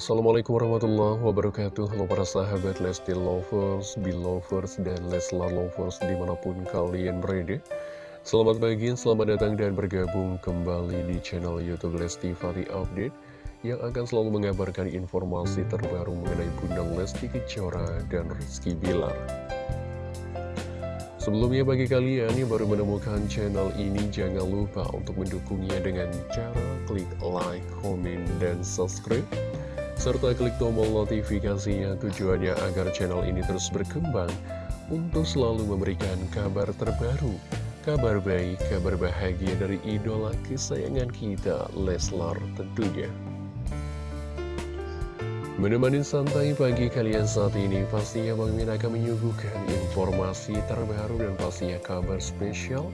Assalamualaikum warahmatullahi wabarakatuh. Halo para sahabat Lesti Lovers, Belovers, dan Leslar Lovers di mana pun kalian berada. Selamat pagi, selamat datang dan bergabung kembali di channel Youtube Lesti Fari Update Yang akan selalu mengabarkan informasi terbaru mengenai Bunda Lesti Kejora dan Rizky Bilar. Sebelumnya bagi kalian yang baru menemukan channel ini jangan lupa untuk mendukungnya dengan cara klik like, komen, dan subscribe serta klik tombol notifikasinya tujuannya agar channel ini terus berkembang untuk selalu memberikan kabar terbaru, kabar baik, kabar bahagia dari idola kesayangan kita, Leslar tentunya. Menemani santai pagi kalian saat ini, pastinya Bang Min akan menyuguhkan informasi terbaru dan pastinya kabar spesial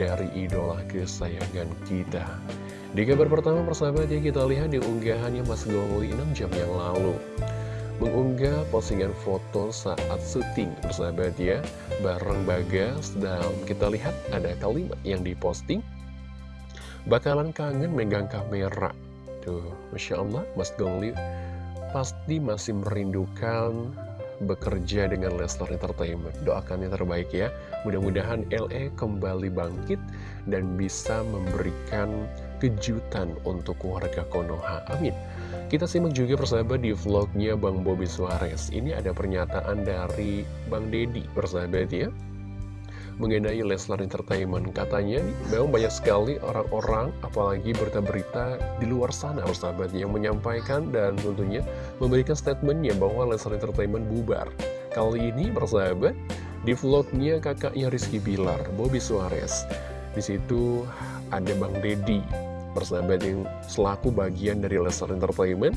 dari idola kesayangan kita. Di kabar pertama persahabat ya kita lihat di unggahannya Mas Gowli 6 jam yang lalu. Mengunggah postingan foto saat syuting persahabat ya, bareng Bagas dan kita lihat ada kalimat yang diposting. Bakalan kangen megang kamera. Tuh, Masya Allah Mas Gowli pasti masih merindukan bekerja dengan Leslar Entertainment. Doakan yang terbaik ya. Mudah-mudahan LE kembali bangkit dan bisa memberikan kejutan untuk keluarga Konoha. Amin. Kita simak juga persahabat di vlognya Bang Bobby Suarez. Ini ada pernyataan dari Bang Dedi persahabat ya mengenai Leslar Entertainment. Katanya memang banyak sekali orang-orang, apalagi berita-berita di luar sana, sahabat yang menyampaikan dan tentunya memberikan statementnya bahwa Leslar Entertainment bubar. Kali ini, bersahabat, di vlognya kakaknya Rizky Bilar, Bobby Suarez. Di situ ada Bang Dedi, persahabat yang selaku bagian dari Leslar Entertainment,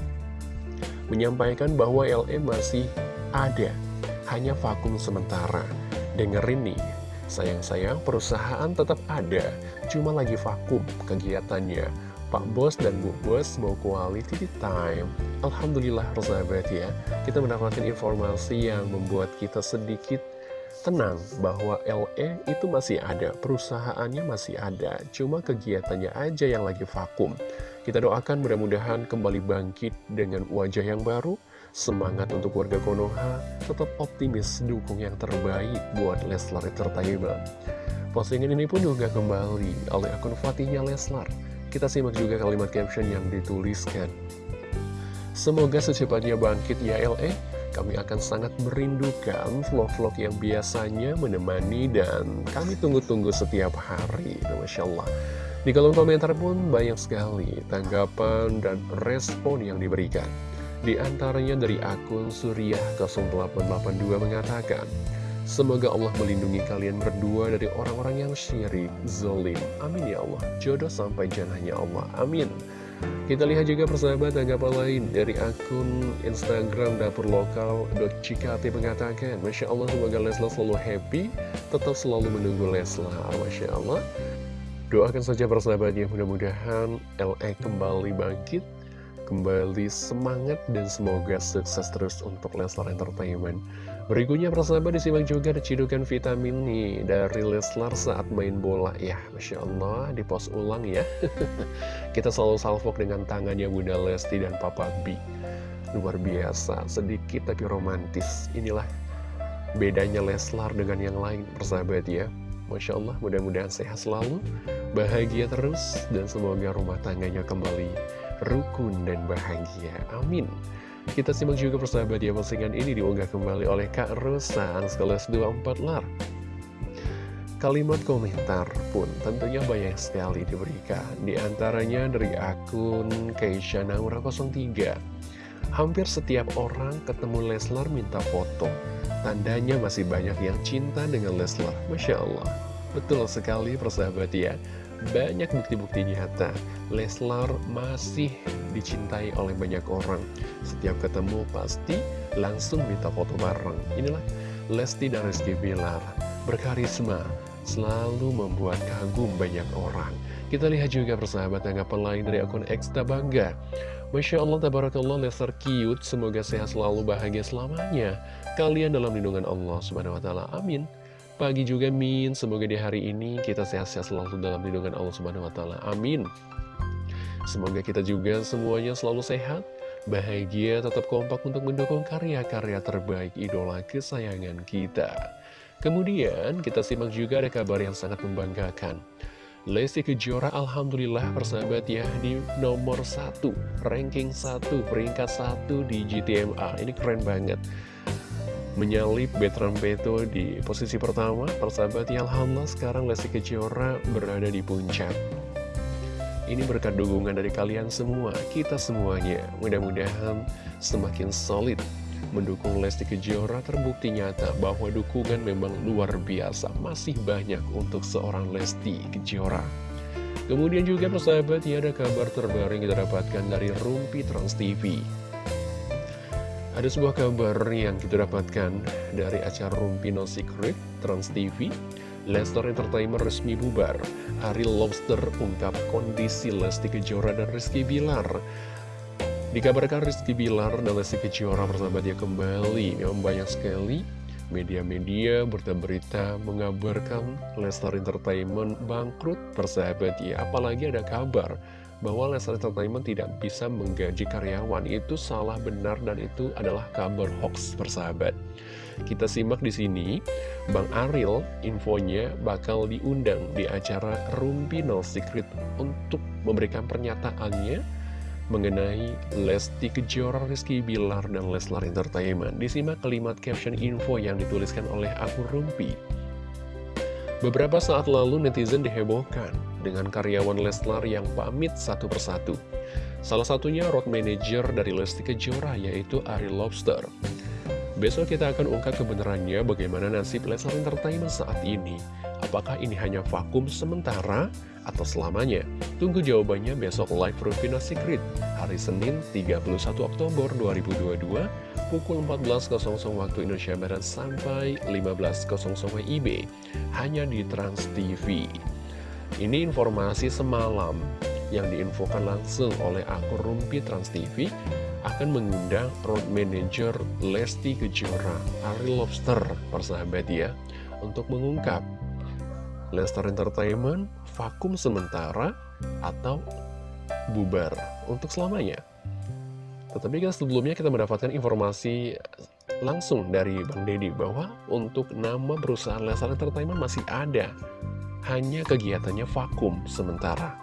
menyampaikan bahwa LM masih ada, hanya vakum sementara. Dengerin nih, Sayang-sayang perusahaan tetap ada, cuma lagi vakum kegiatannya. Pak Bos dan Bu Bos mau quality time. Alhamdulillah persahabat ya, kita mendapatkan informasi yang membuat kita sedikit tenang bahwa LE itu masih ada, perusahaannya masih ada, cuma kegiatannya aja yang lagi vakum. Kita doakan mudah-mudahan kembali bangkit dengan wajah yang baru, Semangat untuk warga Konoha, tetap optimis dukung yang terbaik buat Leslar Entertainment. Postingan ini pun juga kembali oleh akun Fatihnya Leslar. Kita simak juga kalimat caption yang dituliskan. Semoga secepatnya bangkit ya LE, kami akan sangat merindukan vlog-vlog yang biasanya menemani dan kami tunggu-tunggu setiap hari. Masya Allah. Di kolom komentar pun banyak sekali tanggapan dan respon yang diberikan. Di antaranya dari akun Suriah 0882 mengatakan, Semoga Allah melindungi kalian berdua dari orang-orang yang syirik, zolim. Amin ya Allah. Jodoh sampai janahnya Allah. Amin. Kita lihat juga persahabat tanggapan lain dari akun Instagram Dapur Lokal Cikati mengatakan Masya Allah semoga Leslar selalu happy Tetap selalu menunggu Leslar. Masya Allah. Doakan saja persahabatnya mudah-mudahan LE kembali bangkit kembali semangat dan semoga sukses terus untuk Leslar Entertainment. Berikutnya persahabat disimak juga cidukan vitamin nih dari Leslar saat main bola ya. Masya Allah di pos ulang ya. Kita selalu salvok dengan tangannya Bunda Lesti dan Papa B. Luar biasa, sedikit tapi romantis. Inilah bedanya Leslar dengan yang lain persahabat ya. Masya Allah mudah-mudahan sehat selalu, bahagia terus, dan semoga rumah tangganya kembali rukun dan bahagia. Amin. Kita simak juga persahabat ya postingan ini diunggah kembali oleh Kak Rosa Anskeles 24 Lar. Kalimat komentar pun tentunya banyak sekali diberikan. Di antaranya dari akun Keisha Naura 03. Hampir setiap orang ketemu Leslar minta foto. Tandanya masih banyak yang cinta dengan Leslar. Masya Allah. Betul sekali persahabat ya banyak bukti-bukti nyata. Leslar masih dicintai oleh banyak orang. Setiap ketemu pasti langsung minta foto bareng. Inilah Lesti dan Rizky Bilar. Berkarisma Selalu membuat kagum banyak orang. Kita lihat juga persahabat tanggapan lain dari akun Eksta Bangga Masya Allah, Tabarakallah, Lester cute. Semoga sehat selalu bahagia selamanya. Kalian dalam lindungan Allah Subhanahu Wa Taala. Amin pagi juga Min Semoga di hari ini kita sehat-sehat selalu dalam lindungan Allah Subhanahu Wa Taala. Amin Semoga kita juga semuanya selalu sehat bahagia, tetap kompak untuk mendukung karya-karya terbaik idola kesayangan kita. Kemudian kita simak juga ada kabar yang sangat membanggakan. Lesti Kejora Alhamdulillah persahabat ya di nomor satu ranking satu peringkat satu di GTMA ini keren banget menyalip Betram Beto di posisi pertama persahabat ya Alhamdulillah sekarang Lesti Kejora berada di puncak ini berkat dukungan dari kalian semua, kita semuanya. Mudah-mudahan semakin solid mendukung Lesti Kejora terbukti nyata bahwa dukungan memang luar biasa. Masih banyak untuk seorang Lesti Kejora. Kemudian juga persahabat ya ada kabar terbaru yang kita dapatkan dari Rumpi Trans TV. Ada sebuah kabar yang kita dapatkan dari acara Rumpi No Secret Trans TV Lester Entertainment resmi bubar. Ariel Lobster ungkap kondisi Lesti Kejora dan Rizky Bilar. Dikabarkan Rizky Bilar dan Lesti Kejora dia kembali. Memang banyak sekali media-media berita-berita mengabarkan Lester Entertainment bangkrut persahabat ya. Apalagi ada kabar bahwa Lester Entertainment tidak bisa menggaji karyawan. Itu salah benar dan itu adalah kabar hoax persahabat. Kita simak di sini, Bang Ariel infonya bakal diundang di acara Rumpi No Secret untuk memberikan pernyataannya mengenai Lesti Kejora, Rizky Bilar, dan Leslar Entertainment. Disimak kalimat caption info yang dituliskan oleh akun Rumpi. Beberapa saat lalu netizen dihebohkan dengan karyawan Leslar yang pamit satu persatu. Salah satunya road manager dari Lesti Kejora yaitu Ari Lobster. Besok kita akan ungkap kebenarannya bagaimana nasib Lesnar Entertainment saat ini. Apakah ini hanya vakum sementara atau selamanya? Tunggu jawabannya besok live Rufina Secret hari Senin 31 Oktober 2022 pukul 14.00 waktu Indonesia Barat sampai 15.00 IB hanya di Trans TV. Ini informasi semalam yang diinfokan langsung oleh akun Rumpi Trans TV akan mengundang road manager Lesti Kejora, Ari Lobster, persahabat ya, untuk mengungkap Lester Entertainment vakum sementara atau bubar untuk selamanya. Tetapi kan sebelumnya kita mendapatkan informasi langsung dari Bang Deddy bahwa untuk nama perusahaan Lester Entertainment masih ada, hanya kegiatannya vakum sementara.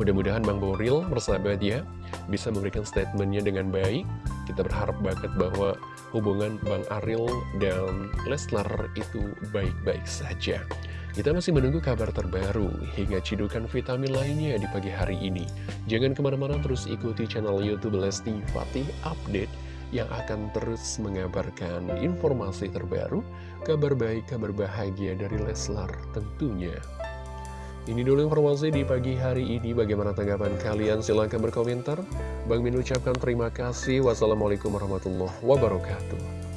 Mudah-mudahan Bang Boril bersahabat ya bisa memberikan statementnya dengan baik. Kita berharap banget bahwa hubungan Bang Aril dan Leslar itu baik-baik saja. Kita masih menunggu kabar terbaru hingga cidukan vitamin lainnya di pagi hari ini. Jangan ke mana-mana terus ikuti channel Youtube Lesti Fatih Update yang akan terus mengabarkan informasi terbaru, kabar baik, kabar bahagia dari Leslar tentunya. Ini dulu informasi di pagi hari ini. Bagaimana tanggapan kalian? Silahkan berkomentar. Bang Min ucapkan terima kasih. Wassalamualaikum warahmatullahi wabarakatuh.